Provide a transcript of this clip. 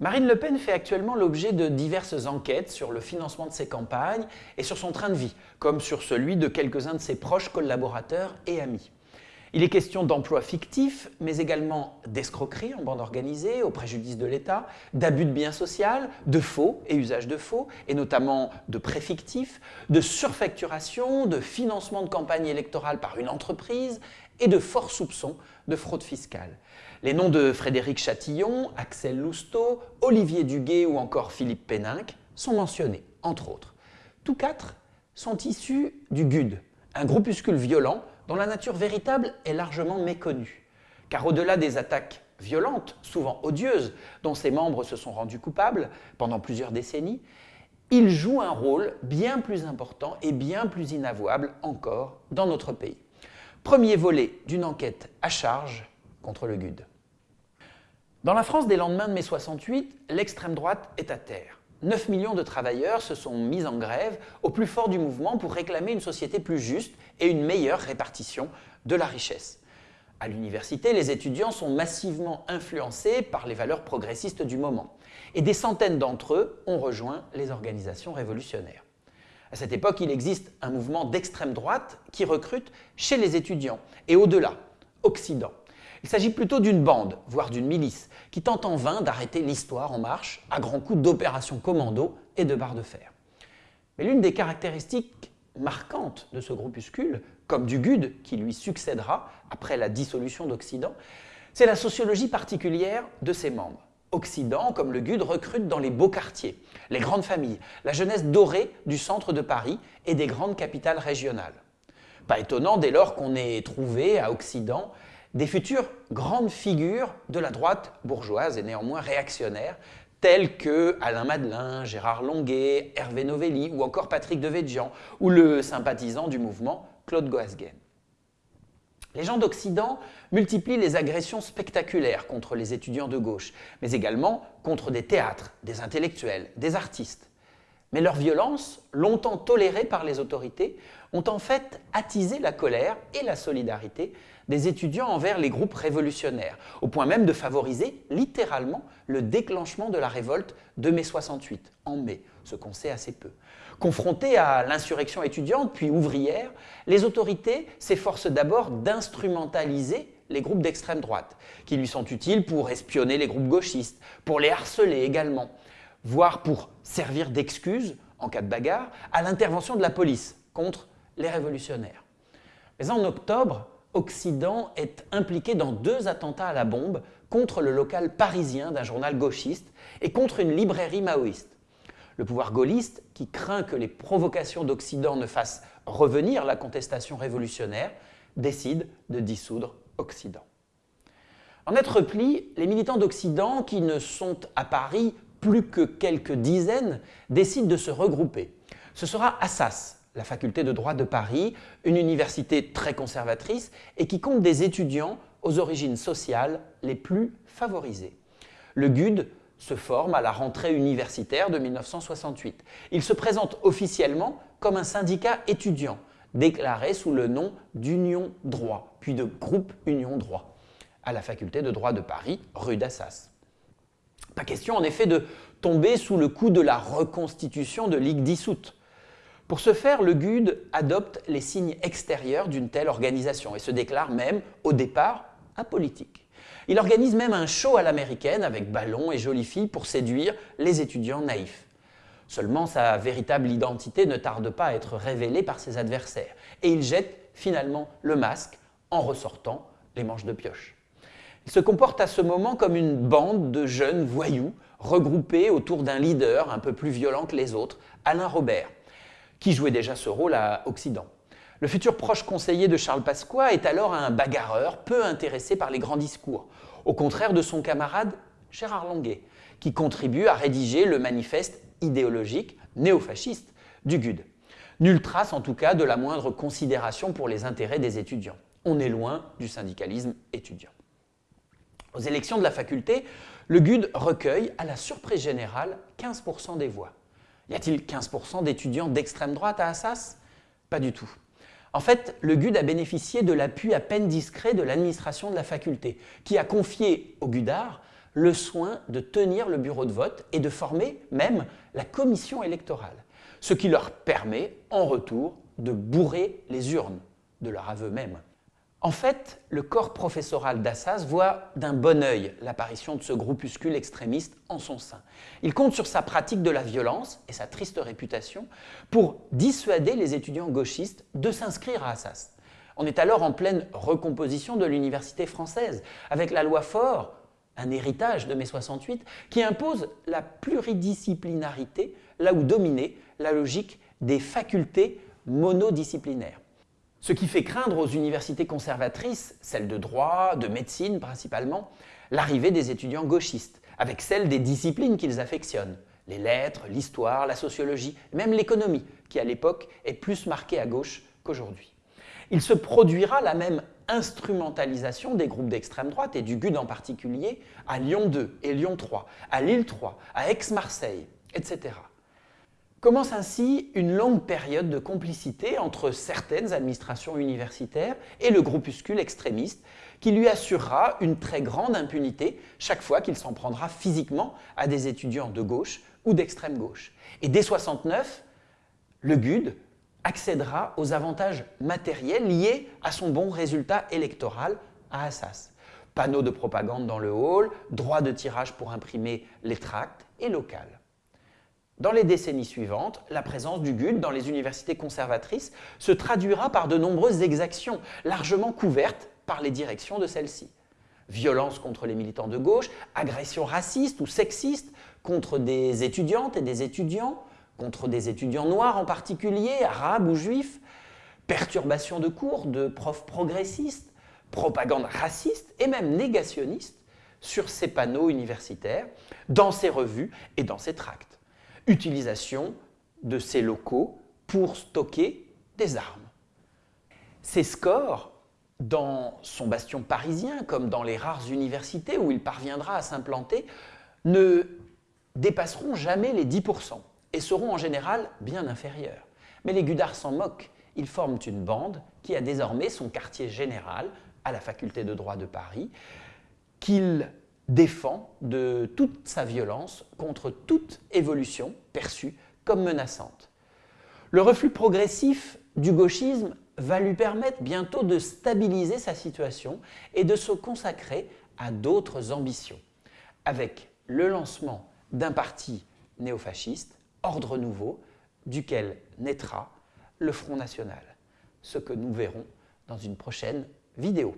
Marine Le Pen fait actuellement l'objet de diverses enquêtes sur le financement de ses campagnes et sur son train de vie, comme sur celui de quelques-uns de ses proches collaborateurs et amis. Il est question d'emplois fictifs, mais également d'escroquerie en bande organisée au préjudice de l'État, d'abus de biens sociaux, de faux et usage de faux, et notamment de préfictifs, de surfacturation, de financement de campagne électorale par une entreprise et de forts soupçons de fraude fiscale. Les noms de Frédéric Chatillon, Axel Lousteau, Olivier Duguet ou encore Philippe Péninck sont mentionnés, entre autres. Tous quatre sont issus du GUD, un groupuscule violent dont la nature véritable est largement méconnue. Car au-delà des attaques violentes, souvent odieuses, dont ses membres se sont rendus coupables pendant plusieurs décennies, il joue un rôle bien plus important et bien plus inavouable encore dans notre pays. Premier volet d'une enquête à charge contre le GUD. Dans la France des lendemains de mai 68, l'extrême droite est à terre. 9 millions de travailleurs se sont mis en grève au plus fort du mouvement pour réclamer une société plus juste et une meilleure répartition de la richesse. À l'université, les étudiants sont massivement influencés par les valeurs progressistes du moment. Et des centaines d'entre eux ont rejoint les organisations révolutionnaires. À cette époque, il existe un mouvement d'extrême droite qui recrute chez les étudiants et au-delà, Occident. Il s'agit plutôt d'une bande, voire d'une milice, qui tente en vain d'arrêter l'histoire en marche à grands coups d'opérations commando et de barres de fer. Mais l'une des caractéristiques marquantes de ce groupuscule, comme du GUD qui lui succédera après la dissolution d'Occident, c'est la sociologie particulière de ses membres. Occident, comme le GUD, recrute dans les beaux quartiers, les grandes familles, la jeunesse dorée du centre de Paris et des grandes capitales régionales. Pas étonnant dès lors qu'on ait trouvé à Occident des futures grandes figures de la droite bourgeoise et néanmoins réactionnaire, telles que Alain Madelin, Gérard Longuet, Hervé Novelli ou encore Patrick Devedjian, ou le sympathisant du mouvement Claude Goasguen. Les gens d'Occident multiplient les agressions spectaculaires contre les étudiants de gauche, mais également contre des théâtres, des intellectuels, des artistes. Mais leur violence, longtemps tolérée par les autorités, ont en fait attisé la colère et la solidarité des étudiants envers les groupes révolutionnaires, au point même de favoriser littéralement le déclenchement de la révolte de mai 68, en mai, ce qu'on sait assez peu. Confrontés à l'insurrection étudiante puis ouvrière, les autorités s'efforcent d'abord d'instrumentaliser les groupes d'extrême droite, qui lui sont utiles pour espionner les groupes gauchistes, pour les harceler également, voire pour servir d'excuse, en cas de bagarre, à l'intervention de la police contre les révolutionnaires. Mais en octobre, Occident est impliqué dans deux attentats à la bombe contre le local parisien d'un journal gauchiste et contre une librairie maoïste. Le pouvoir gaulliste, qui craint que les provocations d'Occident ne fassent revenir la contestation révolutionnaire, décide de dissoudre Occident. En être repli, les militants d'Occident, qui ne sont à Paris plus que quelques dizaines, décident de se regrouper. Ce sera Assas, la faculté de droit de Paris, une université très conservatrice et qui compte des étudiants aux origines sociales les plus favorisées. Le GUD se forme à la rentrée universitaire de 1968. Il se présente officiellement comme un syndicat étudiant, déclaré sous le nom d'Union Droit, puis de Groupe Union Droit, à la faculté de droit de Paris, rue d'Assas. Pas question en effet de tomber sous le coup de la reconstitution de Ligue dissoute. Pour ce faire, le GUD adopte les signes extérieurs d'une telle organisation et se déclare même, au départ, apolitique. Il organise même un show à l'américaine avec ballons et jolies filles pour séduire les étudiants naïfs. Seulement, sa véritable identité ne tarde pas à être révélée par ses adversaires et il jette finalement le masque en ressortant les manches de pioche. Il se comporte à ce moment comme une bande de jeunes voyous regroupés autour d'un leader un peu plus violent que les autres, Alain Robert, qui jouait déjà ce rôle à Occident. Le futur proche conseiller de Charles Pasqua est alors un bagarreur peu intéressé par les grands discours, au contraire de son camarade Gérard Longuet, qui contribue à rédiger le manifeste idéologique néofasciste du GUD. Nulle trace en tout cas de la moindre considération pour les intérêts des étudiants. On est loin du syndicalisme étudiant. Aux élections de la faculté, le GUD recueille, à la surprise générale, 15% des voix. Y a-t-il 15% d'étudiants d'extrême droite à Assas? Pas du tout. En fait, le GUD a bénéficié de l'appui à peine discret de l'administration de la faculté, qui a confié au GUDAR le soin de tenir le bureau de vote et de former même la commission électorale, ce qui leur permet en retour de bourrer les urnes de leur aveu même. En fait, le corps professoral d'Assas voit d'un bon œil l'apparition de ce groupuscule extrémiste en son sein. Il compte sur sa pratique de la violence et sa triste réputation pour dissuader les étudiants gauchistes de s'inscrire à Assas. On est alors en pleine recomposition de l'université française, avec la loi Faure, un héritage de mai 68, qui impose la pluridisciplinarité là où dominait la logique des facultés monodisciplinaires. Ce qui fait craindre aux universités conservatrices, celles de droit, de médecine principalement, l'arrivée des étudiants gauchistes, avec celle des disciplines qu'ils affectionnent, les lettres, l'histoire, la sociologie, même l'économie, qui à l'époque est plus marquée à gauche qu'aujourd'hui. Il se produira la même instrumentalisation des groupes d'extrême droite et du GUD en particulier à Lyon 2 et Lyon 3, à Lille 3, à Aix-Marseille, etc. Commence ainsi une longue période de complicité entre certaines administrations universitaires et le groupuscule extrémiste qui lui assurera une très grande impunité chaque fois qu'il s'en prendra physiquement à des étudiants de gauche ou d'extrême gauche. Et dès 69, le GUD accédera aux avantages matériels liés à son bon résultat électoral à Assas. Panneaux de propagande dans le hall, droit de tirage pour imprimer les tracts et local. Dans les décennies suivantes, la présence du GUD dans les universités conservatrices se traduira par de nombreuses exactions, largement couvertes par les directions de celles-ci. Violence contre les militants de gauche, agressions racistes ou sexistes contre des étudiantes et des étudiants, contre des étudiants noirs en particulier, arabes ou juifs, perturbations de cours de profs progressistes, propagande raciste et même négationniste sur ces panneaux universitaires, dans ces revues et dans ces tracts utilisation de ces locaux pour stocker des armes. Ces scores, dans son bastion parisien, comme dans les rares universités où il parviendra à s'implanter, ne dépasseront jamais les 10% et seront en général bien inférieurs. Mais les Gudards s'en moquent. Ils forment une bande qui a désormais son quartier général à la faculté de droit de Paris, qu'ils défend de toute sa violence contre toute évolution perçue comme menaçante. Le reflux progressif du gauchisme va lui permettre bientôt de stabiliser sa situation et de se consacrer à d'autres ambitions, avec le lancement d'un parti néofasciste, Ordre Nouveau, duquel naîtra le Front National, ce que nous verrons dans une prochaine vidéo.